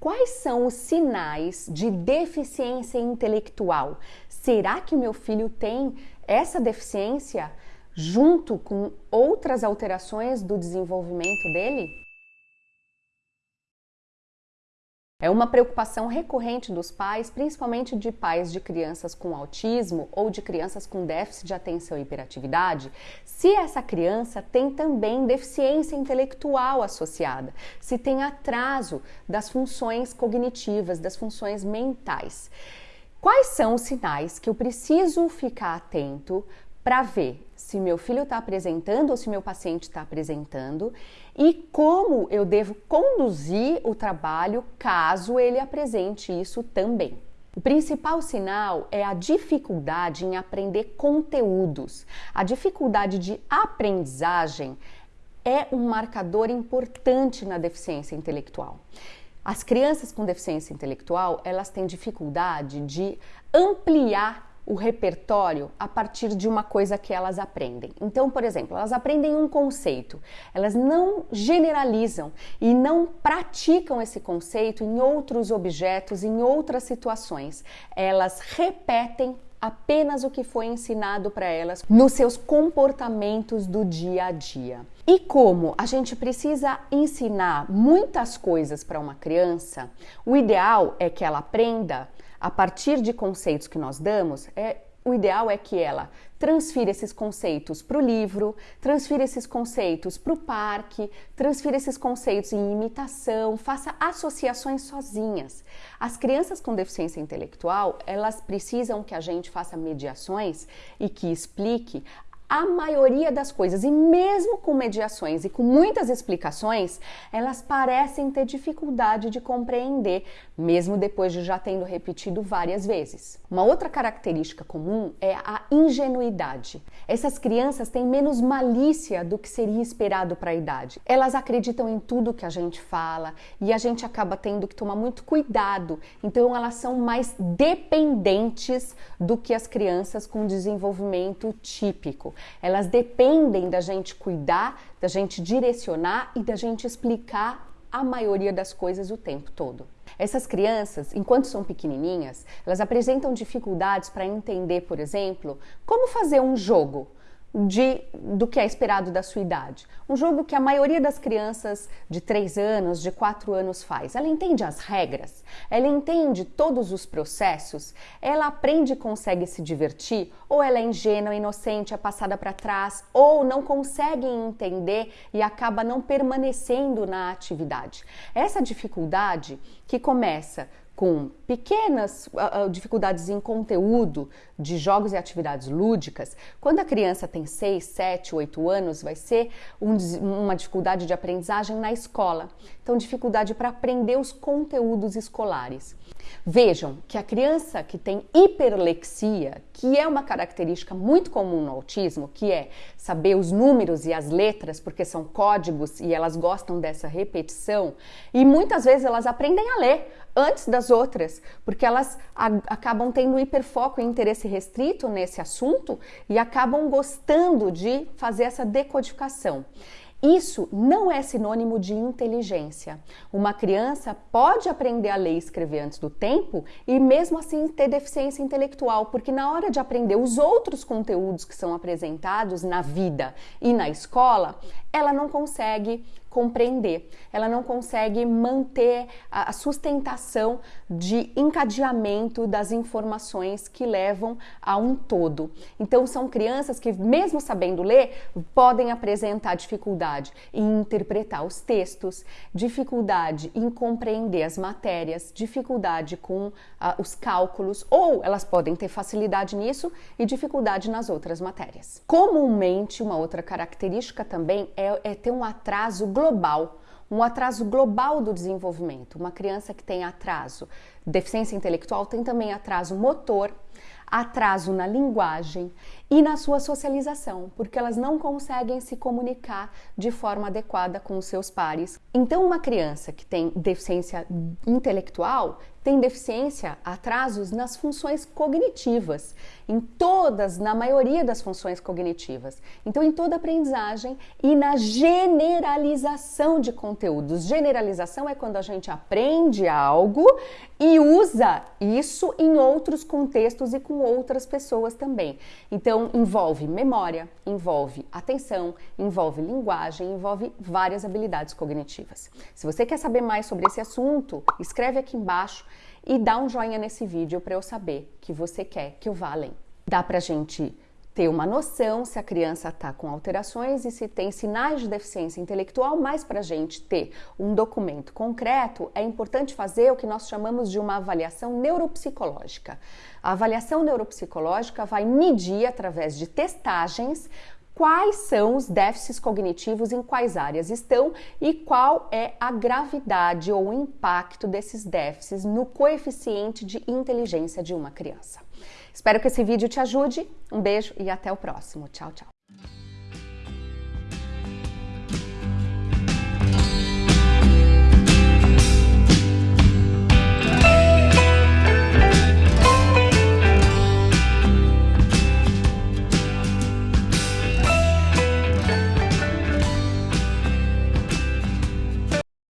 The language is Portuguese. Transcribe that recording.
Quais são os sinais de deficiência intelectual? Será que meu filho tem essa deficiência junto com outras alterações do desenvolvimento dele? É uma preocupação recorrente dos pais, principalmente de pais de crianças com autismo ou de crianças com déficit de atenção e hiperatividade, se essa criança tem também deficiência intelectual associada, se tem atraso das funções cognitivas, das funções mentais. Quais são os sinais que eu preciso ficar atento para ver se meu filho está apresentando ou se meu paciente está apresentando e como eu devo conduzir o trabalho caso ele apresente isso também. O principal sinal é a dificuldade em aprender conteúdos. A dificuldade de aprendizagem é um marcador importante na deficiência intelectual. As crianças com deficiência intelectual, elas têm dificuldade de ampliar o repertório a partir de uma coisa que elas aprendem. Então, por exemplo, elas aprendem um conceito, elas não generalizam e não praticam esse conceito em outros objetos, em outras situações. Elas repetem apenas o que foi ensinado para elas nos seus comportamentos do dia a dia. E como a gente precisa ensinar muitas coisas para uma criança, o ideal é que ela aprenda a partir de conceitos que nós damos, é, o ideal é que ela transfira esses conceitos para o livro, transfira esses conceitos para o parque, transfira esses conceitos em imitação, faça associações sozinhas. As crianças com deficiência intelectual, elas precisam que a gente faça mediações e que explique a maioria das coisas, e mesmo com mediações e com muitas explicações, elas parecem ter dificuldade de compreender, mesmo depois de já tendo repetido várias vezes. Uma outra característica comum é a ingenuidade. Essas crianças têm menos malícia do que seria esperado para a idade. Elas acreditam em tudo que a gente fala e a gente acaba tendo que tomar muito cuidado. Então, elas são mais dependentes do que as crianças com desenvolvimento típico. Elas dependem da gente cuidar, da gente direcionar e da gente explicar a maioria das coisas o tempo todo. Essas crianças, enquanto são pequenininhas, elas apresentam dificuldades para entender, por exemplo, como fazer um jogo de, do que é esperado da sua idade. Um jogo que a maioria das crianças de 3 anos, de 4 anos faz. Ela entende as regras, ela entende todos os processos, ela aprende e consegue se divertir, ou ela é ingênua, inocente, é passada para trás, ou não consegue entender e acaba não permanecendo na atividade. Essa dificuldade que começa com pequenas uh, dificuldades em conteúdo de jogos e atividades lúdicas, quando a criança tem 6, 7, 8 anos, vai ser um, uma dificuldade de aprendizagem na escola. Então, dificuldade para aprender os conteúdos escolares. Vejam que a criança que tem hiperlexia, que é uma característica muito comum no autismo, que é saber os números e as letras, porque são códigos e elas gostam dessa repetição, e muitas vezes elas aprendem a ler antes das outras, porque elas acabam tendo hiperfoco e interesse restrito nesse assunto e acabam gostando de fazer essa decodificação. Isso não é sinônimo de inteligência. Uma criança pode aprender a ler e escrever antes do tempo e mesmo assim ter deficiência intelectual, porque na hora de aprender os outros conteúdos que são apresentados na vida e na escola, ela não consegue compreender, ela não consegue manter a sustentação de encadeamento das informações que levam a um todo. Então, são crianças que, mesmo sabendo ler, podem apresentar dificuldade em interpretar os textos, dificuldade em compreender as matérias, dificuldade com uh, os cálculos, ou elas podem ter facilidade nisso e dificuldade nas outras matérias. Comumente, uma outra característica também é, é ter um atraso global, um atraso global do desenvolvimento. Uma criança que tem atraso, deficiência intelectual, tem também atraso motor, atraso na linguagem e na sua socialização, porque elas não conseguem se comunicar de forma adequada com os seus pares. Então, uma criança que tem deficiência intelectual tem deficiência, atrasos nas funções cognitivas, em todas, na maioria das funções cognitivas. Então, em toda aprendizagem e na generalização de conteúdos. Generalização é quando a gente aprende algo e usa isso em outros contextos e com outras pessoas também. Então, envolve memória, envolve atenção, envolve linguagem, envolve várias habilidades cognitivas. Se você quer saber mais sobre esse assunto, escreve aqui embaixo e dá um joinha nesse vídeo para eu saber que você quer que eu vá além. Dá pra gente ter uma noção se a criança está com alterações e se tem sinais de deficiência intelectual, mas para a gente ter um documento concreto, é importante fazer o que nós chamamos de uma avaliação neuropsicológica. A avaliação neuropsicológica vai medir, através de testagens, quais são os déficits cognitivos, em quais áreas estão e qual é a gravidade ou o impacto desses déficits no coeficiente de inteligência de uma criança. Espero que esse vídeo te ajude. Um beijo e até o próximo. Tchau, tchau.